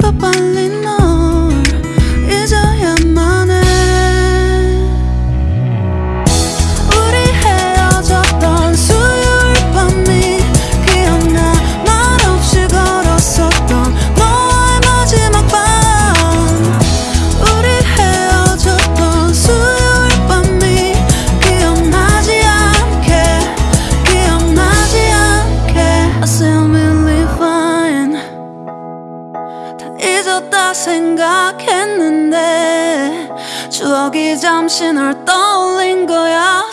the balloon 생각했는데 추억이 잠시 널 떠올린 거야.